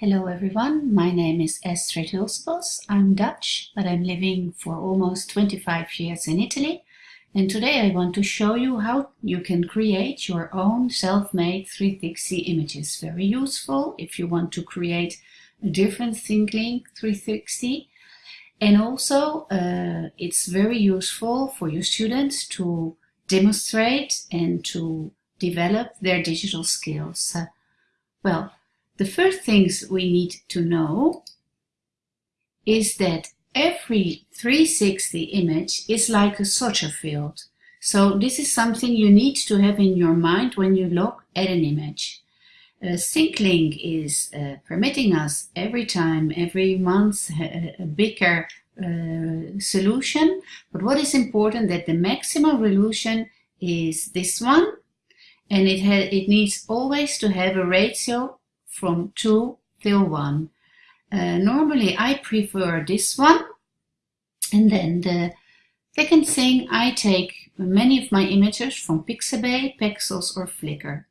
Hello everyone, my name is Astrid Hulsebos. I'm Dutch, but I'm living for almost 25 years in Italy. And today I want to show you how you can create your own self-made 360 images. Very useful if you want to create a different ThingLink 360. And also uh, it's very useful for your students to demonstrate and to develop their digital skills. Well, the first things we need to know is that every 360 image is like a soccer field. So this is something you need to have in your mind when you look at an image. Uh, ThingLink is uh, permitting us every time, every month, a, a bigger uh, solution. But what is important that the maximum resolution is this one, and it, it needs always to have a ratio from 2 till 1. Uh, normally I prefer this one and then the second thing I take many of my images from Pixabay, Pexels or Flickr.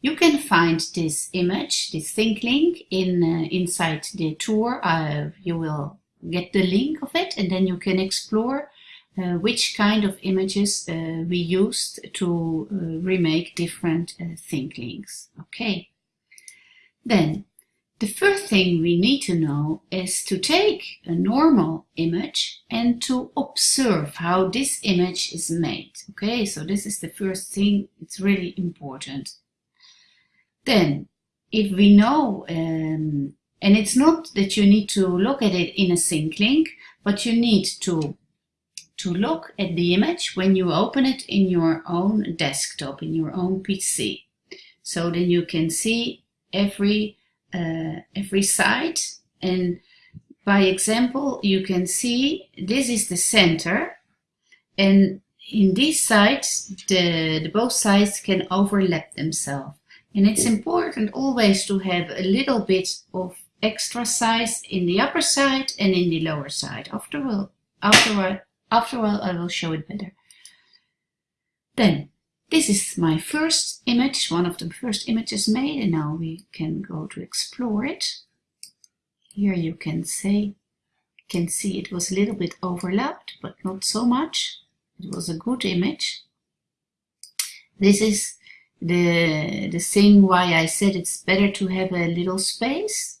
You can find this image, this ThingLink, in, uh, inside the tour. Uh, you will get the link of it and then you can explore uh, which kind of images uh, we used to uh, remake different uh, ThingLinks. Okay. Then, the first thing we need to know is to take a normal image and to observe how this image is made. Okay, so this is the first thing, it's really important. Then, if we know, um, and it's not that you need to look at it in a sync link, but you need to to look at the image when you open it in your own desktop, in your own PC. So then you can see every uh, every side and by example you can see this is the center. And in these sides the, the both sides can overlap themselves. And it's important always to have a little bit of extra size in the upper side and in the lower side. After all after, after all I will show it better. Then this is my first image, one of the first images made, and now we can go to explore it. Here you can say, can see it was a little bit overlapped, but not so much. It was a good image. This is the, the thing why I said it's better to have a little space.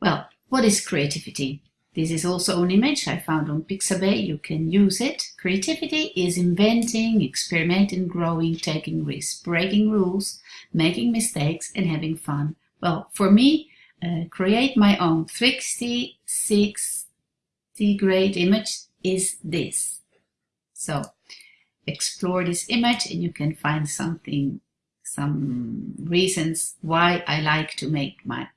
Well, what is creativity? This is also an image I found on Pixabay. You can use it. Creativity is inventing, experimenting, growing, taking risks, breaking rules, making mistakes and having fun. Well, for me, uh, create my own 360 grade image is this. So explore this image and you can find something, some reasons why I like to make my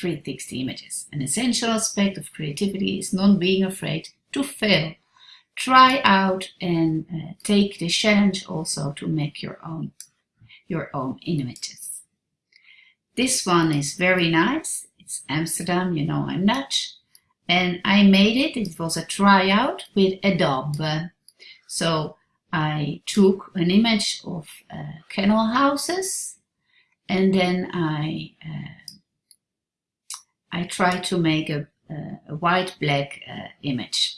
360 images. An essential aspect of creativity is not being afraid to fail. Try out and uh, take the challenge also to make your own, your own images. This one is very nice. It's Amsterdam, you know I'm Dutch. And I made it, it was a tryout with Adobe. So I took an image of uh, kennel houses and then I uh, I try to make a, a white-black uh, image.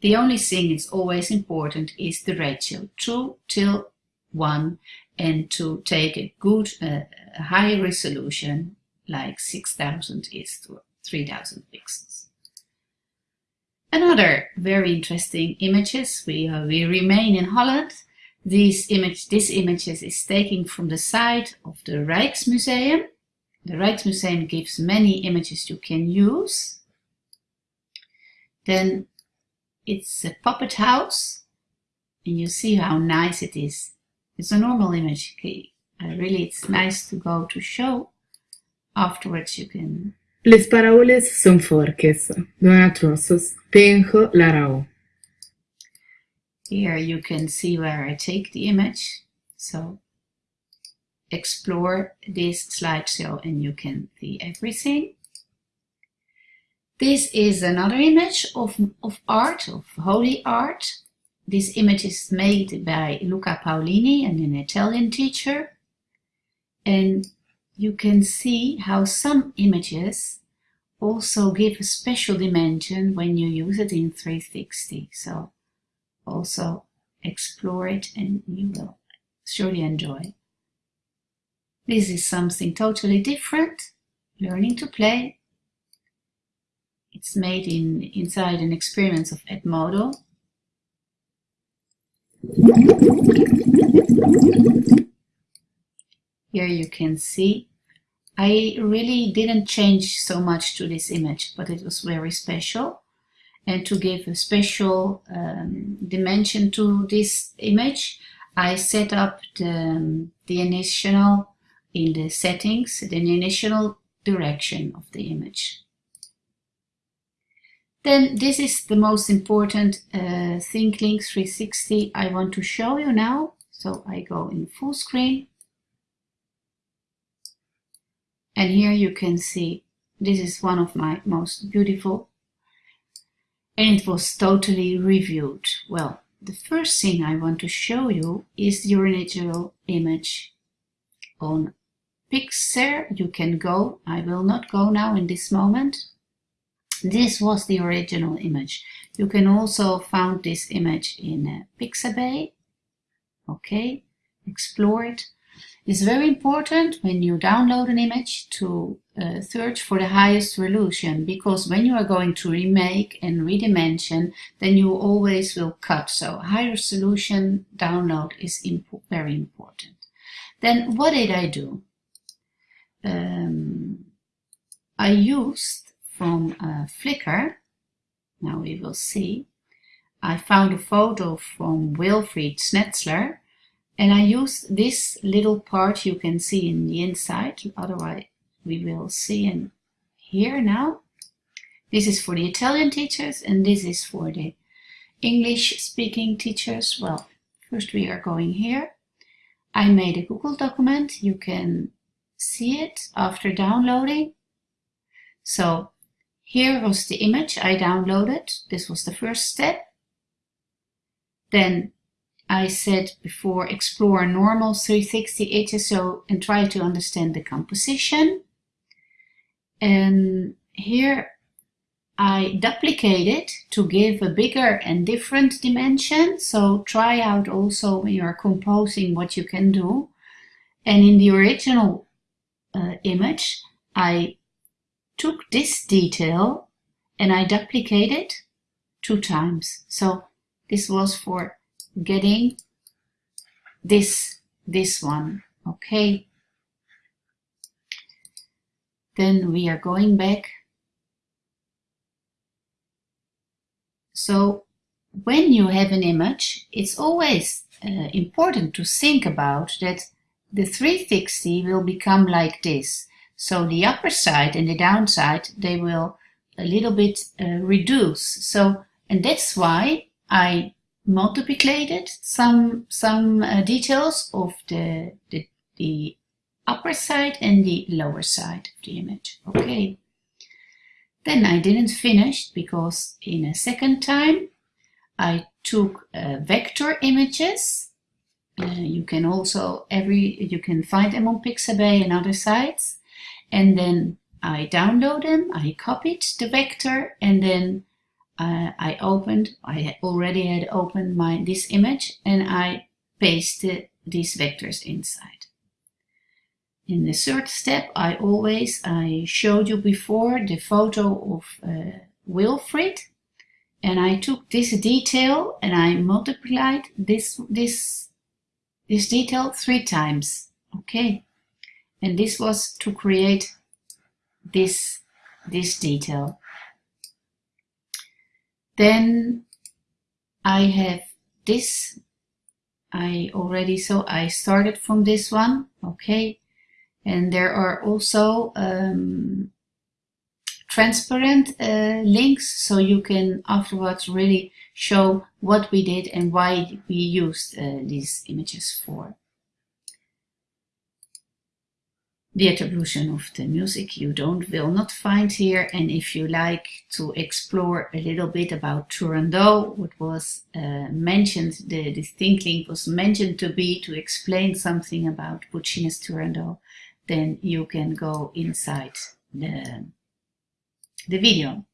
The only thing is always important is the ratio 2 till 1 and to take a good uh, high resolution like 6000 is to 3000 pixels. Another very interesting images, we, uh, we remain in Holland. These image, this images is taken from the site of the Rijksmuseum the Rijksmuseum gives many images you can use. Then it's a puppet house and you see how nice it is. It's a normal image. Really, it's nice to go to show. Afterwards you can... Les paraules són forques, dona trossos, penjo la raó. Here you can see where I take the image. So explore this slideshow and you can see everything. This is another image of, of art, of holy art. This image is made by Luca Paolini, and an Italian teacher. And you can see how some images also give a special dimension when you use it in 360. So also explore it and you will surely enjoy. This is something totally different, learning to play. It's made in inside an experiment of Edmodo. Here you can see I really didn't change so much to this image, but it was very special. And to give a special um, dimension to this image, I set up the, the initial in the settings, the initial direction of the image. Then this is the most important uh, ThingLink 360 I want to show you now. So I go in full screen and here you can see this is one of my most beautiful and it was totally reviewed. Well, the first thing I want to show you is the original image on Pixar. You can go, I will not go now in this moment. This was the original image. You can also find this image in uh, Pixabay. Okay, explore it. It's very important when you download an image to uh, search for the highest resolution because when you are going to remake and redimension then you always will cut so high resolution download is imp very important. Then what did I do? Um, I used from uh, Flickr, now we will see, I found a photo from Wilfried Schnetzler and I used this little part you can see in the inside, otherwise we will see in here now. This is for the Italian teachers and this is for the English speaking teachers. Well, first we are going here. I made a Google document. You can see it after downloading. So here was the image I downloaded. This was the first step. Then I said before, explore normal 360 HSO and try to understand the composition. And here I duplicate it to give a bigger and different dimension. So try out also when you're composing what you can do. And in the original uh, image, I took this detail and I duplicated two times. So this was for getting this this one okay then we are going back so when you have an image it's always uh, important to think about that the 360 will become like this so the upper side and the downside they will a little bit uh, reduce so and that's why I multiplicated some some uh, details of the, the, the upper side and the lower side of the image. Okay. Then I didn't finish because in a second time I took uh, vector images. Uh, you can also every you can find them on Pixabay and other sites, and then I download them. I copied the vector and then uh, I opened, I already had opened my this image and I pasted these vectors inside. In the third step, I always, I showed you before the photo of uh, Wilfried and I took this detail and I multiplied this, this, this detail three times. Okay. And this was to create this, this detail. Then I have this. I already, so I started from this one. Okay. And there are also um, transparent uh, links so you can afterwards really show what we did and why we used uh, these images for. the attribution of the music you don't will not find here and if you like to explore a little bit about Turandot what was uh, mentioned the, the ThingLink was mentioned to be to explain something about Puccini's Turandot then you can go inside the, the video.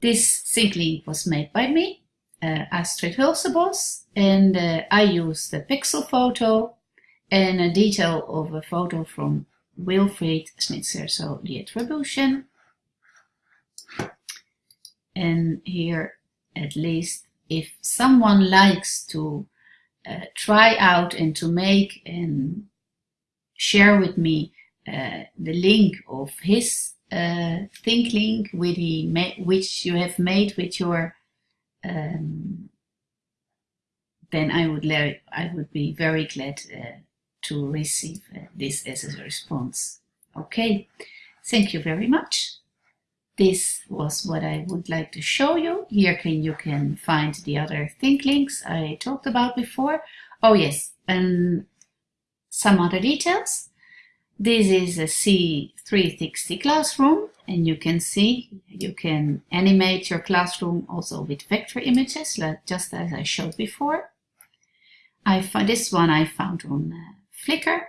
This ThingLink was made by me, uh, Astrid Hulsebos, and uh, I use the pixel photo and a detail of a photo from Wilfried Schnitzer, so the attribution. And here, at least, if someone likes to uh, try out and to make and share with me uh, the link of his uh, ThingLink which you have made with your um, then I would I would be very glad uh, to receive uh, this as a response. Okay, thank you very much. This was what I would like to show you. Here can you can find the other ThingLinks I talked about before. Oh yes, and some other details. This is a C360 classroom and you can see you can animate your classroom also with vector images just as I showed before. I found this one I found on uh, Flickr.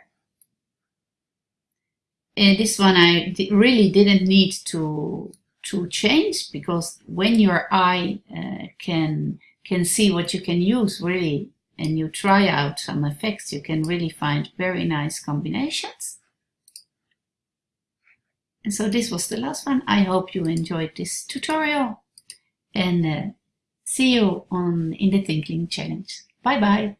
And this one I really didn't need to to change because when your eye uh, can can see what you can use really and you try out some effects you can really find very nice combinations. And so this was the last one. I hope you enjoyed this tutorial and uh, see you on in the ThingLink challenge. Bye bye.